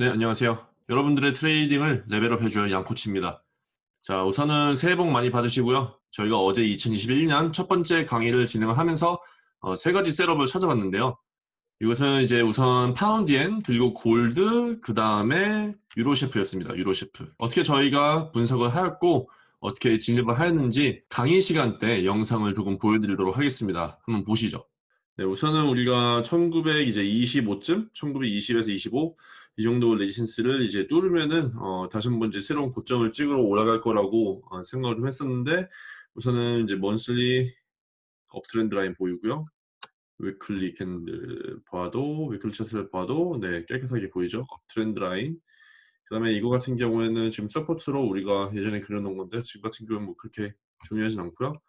네, 안녕하세요. 여러분들의 trading을 level up 해줄 양코치입니다. 자, 우선은 새해 복 많이 받으시고요. 저희가 어제 2021년 첫 번째 강의를 진행을 하면서 어, 세 가지 setup을 찾아봤는데요. 이것은 이제 우선 파운드엔, 그리고 골드, 그 다음에 유로셰프였습니다. 유로셰프. 어떻게 저희가 분석을 하였고, 어떻게 진입을 하였는지 강의 시간 때 영상을 조금 보여드리도록 하겠습니다. 한번 보시죠. 네, 우선은 우리가 1925쯤, 1920에서 25, 이 정도 resistance를 이제 뚫으면은 어, 다시 한번 이제 새로운 고점을 찍으러 올라갈 거라고 어, 생각을 좀 했었는데 우선은 이제 monthly uptrend line 보이고요. weekly candle 봐도 weekly 차트를 봐도 네 깨끗하게 보이죠. Uptrend line. 그다음에 이거 같은 경우에는 지금 support로 우리가 예전에 그려놓은 건데 지금 같은 경우는 뭐 그렇게 중요하진 않고요.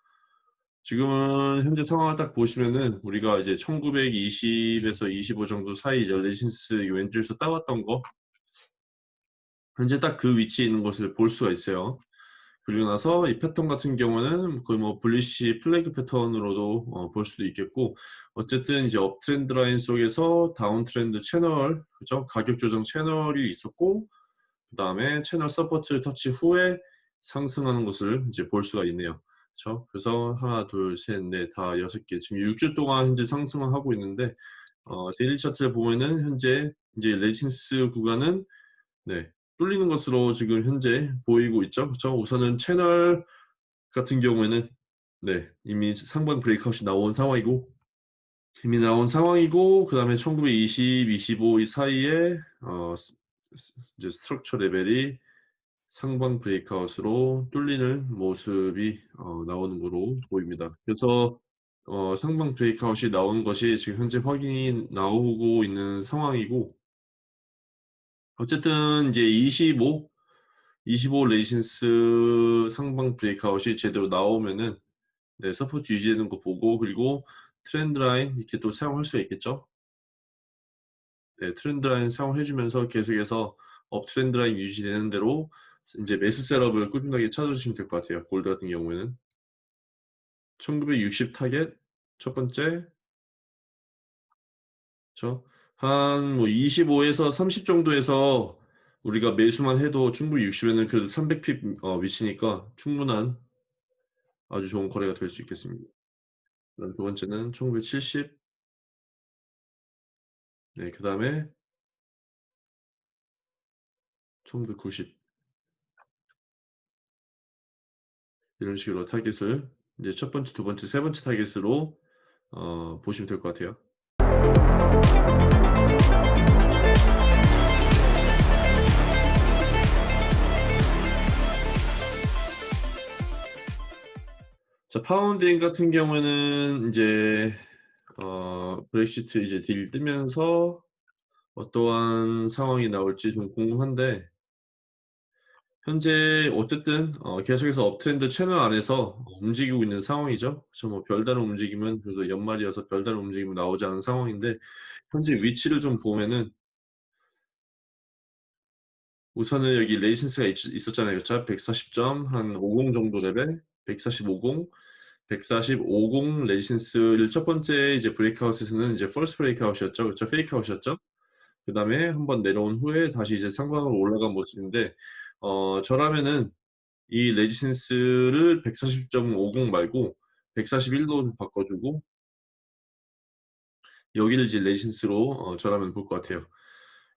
지금은 현재 상황을 딱 보시면은 우리가 이제 1920에서 25 정도 사이 resistance 왼쪽에서 따왔던 거 현재 딱 그 위치에 있는 것을 볼 수가 있어요. 그리고 나서 이 패턴 같은 경우는 거의 뭐 bullish flag 패턴으로도 어, 볼 수도 있겠고 어쨌든 이제 uptrend line 속에서 downtrend 채널 그죠 가격 조정 채널이 있었고 그 다음에 채널 support 터치 후에 상승하는 것을 이제 볼 수가 있네요. 그렇죠? 그래서 하나, 둘, 셋, 넷, 다 여섯 개. 지금 6주 동안 현재 상승을 하고 있는데 어, daily 차트를 보면은 현재 이제 resistance 구간은 네, 뚫리는 것으로 지금 현재 보이고 있죠. 그렇죠? 우선은 채널 같은 경우에는 네, 이미 상방 breakout이 나온 상황이고 이미 나온 상황이고 그 다음에 1920, 25 이 사이에 어, 이제 structure 레벨이 상방 breakout으로 뚫리는 모습이 어, 나오는 거로 보입니다. 그래서 어, 상방 breakout이 나온 것이 지금 현재 확인이 나오고 있는 상황이고 어쨌든 이제 25, 25 resistance 상방 breakout이 제대로 나오면은 네, support 유지되는 거 보고 그리고 trend line 이렇게 또 사용할 수 있겠죠. 네, trend line 사용해주면서 계속해서 up trend line 유지되는 대로 이제 매수 setup을 꾸준하게 찾아주시면 될 것 같아요. 골드 같은 경우에는. 1960 타겟 첫 번째. 한뭐 25에서 30 정도에서 우리가 매수만 해도 충분히 60에는 그래도 300pip 어, 위치니까 충분한 아주 좋은 거래가 될 수 있겠습니다. 두 번째는 1970 네, 그 다음에 1990 이런 식으로 타깃을 이제 첫 번째, 두 번째, 세 번째 타깃으로 어, 보시면 될 것 같아요. 자, 파운드엔 같은 경우에는 이제 어, 브렉시트 이제 deal 뜨면서 어떠한 상황이 나올지 좀 궁금한데 현재 어쨌든 어, 계속해서 uptrend 채널 안에서 움직이고 있는 상황이죠. 그뭐 별다른 움직임은 그래도 연말이어서 별다른 움직임은 나오지 않은 상황인데 현재 위치를 좀 보면은 우선은 여기 resistance가 있, 었잖아요 그렇죠? 140점 한 50 정도 레벨 140, 50 140, 50 resistance를 첫 번째 이제 breakout에서는 이제 false breakout이었죠. 그렇죠? fakeout이었죠. 그 다음에 한번 내려온 후에 다시 이제 상방으로 올라간 모습인데 어, 저라면은 이 resistance를 140.50 말고 141로 좀 바꿔주고 여기를 이제 resistance로 어, 저라면 볼 것 같아요.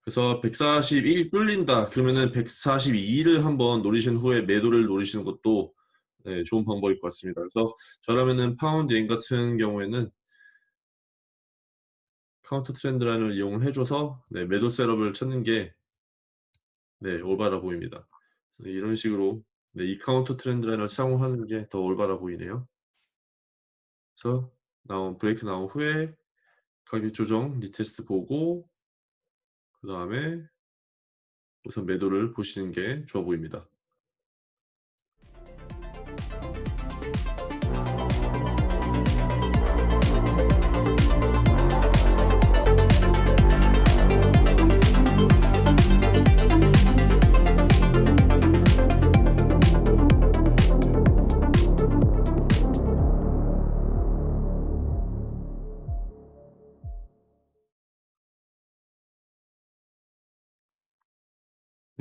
그래서 141 뚫린다 그러면은 142를 한번 노리신 후에 매도를 노리시는 것도 네, 좋은 방법일 것 같습니다. 그래서 저라면은 파운드엔 같은 경우에는 counter trend line을 이용해 줘서 네, 매도 setup을 찾는 게 네, 올바라 보입니다. 이런 식으로 네, 이 counter trend line을 사용하는 게 더 올바라 보이네요. 그래서 나온 브레이크 나온 후에 가격 조정 리테스트 보고 그 다음에 우선 매도를 보시는 게 좋아 보입니다.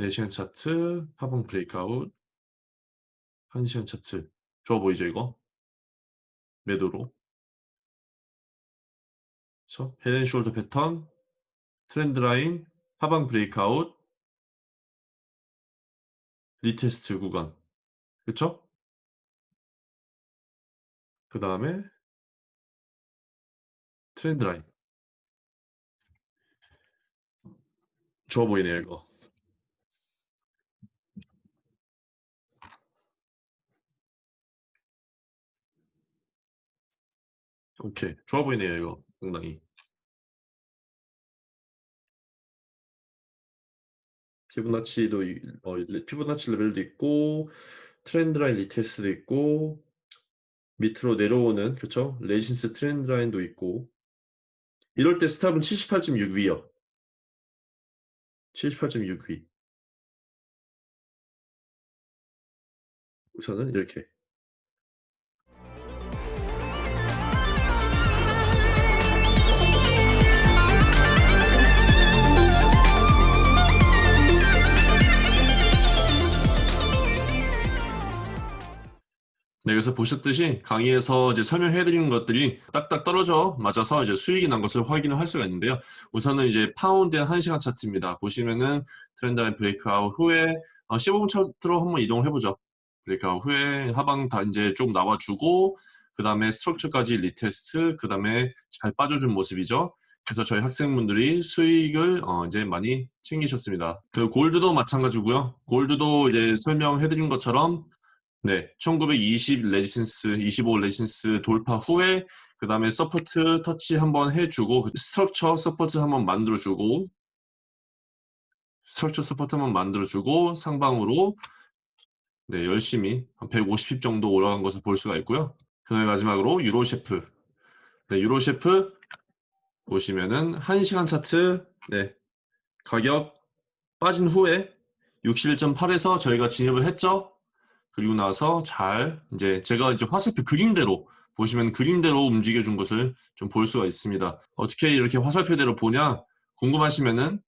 4시간 차트, 하방 breakout, 1시간 차트. 좋아 보이죠, 이거? 매도로. 그쵸? head and shoulder 패턴, trend line, 하방 breakout, retest 구간. 그쵸? 그 다음에 trend line. 좋아 보이네요, 이거. 오케이. 좋아 보이네요, 이거. 상당히. 피보나치도 이- 어, 리- 피보나치 레벨도 있고 trend line retest도 있고 밑으로 내려오는 그쵸? resistance trend line도 있고 이럴 때 스탑은 78.6 위요. 78.6 위. 우선은 이렇게 네, 그래서 보셨듯이 강의에서 이제 설명해 드리는 것들이 딱딱 떨어져 맞아서 이제 수익이 난 것을 확인을 할 수가 있는데요. 우선은 이제 파운드엔 1시간 차트입니다. 보시면은 trend line breakout 후에 어, 15분 차트로 한번 이동을 해보죠. breakout 후에 하방 다 이제 좀 나와주고 그 다음에 structure까지 retest 그 다음에 잘 빠져준 모습이죠. 그래서 저희 학생분들이 수익을 어 이제 많이 챙기셨습니다. 그 골드도 마찬가지고요. 골드도 이제 설명해 드린 것처럼 네, 1920 resistance, 25 resistance 돌파 후에 그 다음에 support 터치 한번 해주고 그 structure support 한번 만들어주고 structure support 한번 만들어주고 상방으로 네, 열심히 한 150pip 정도 올라간 것을 볼 수가 있고요. 그 다음에 마지막으로 유로 CHF 네, 유로 CHF 보시면은 1시간 차트 네, 가격 빠진 후에 61.8에서 저희가 진입을 했죠. 그리고 나서 잘 이제 제가 이제 화살표 그림대로 보시면 그림대로 움직여 준 것을 좀 볼 수가 있습니다. 어떻게 이렇게 화살표대로 보냐 궁금하시면은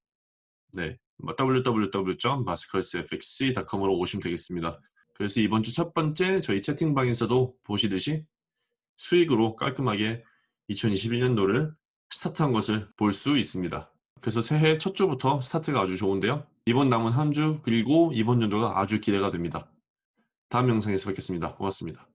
네 www.masterclassfx.com으로 오시면 되겠습니다. 그래서 이번 주 첫 번째 저희 채팅방에서도 보시듯이 수익으로 깔끔하게 2021년도를 스타트한 것을 볼 수 있습니다. 그래서 새해 첫 주부터 스타트가 아주 좋은데요. 이번 남은 한 주 그리고 이번 연도가 아주 기대가 됩니다. 다음 영상에서 뵙겠습니다. 고맙습니다.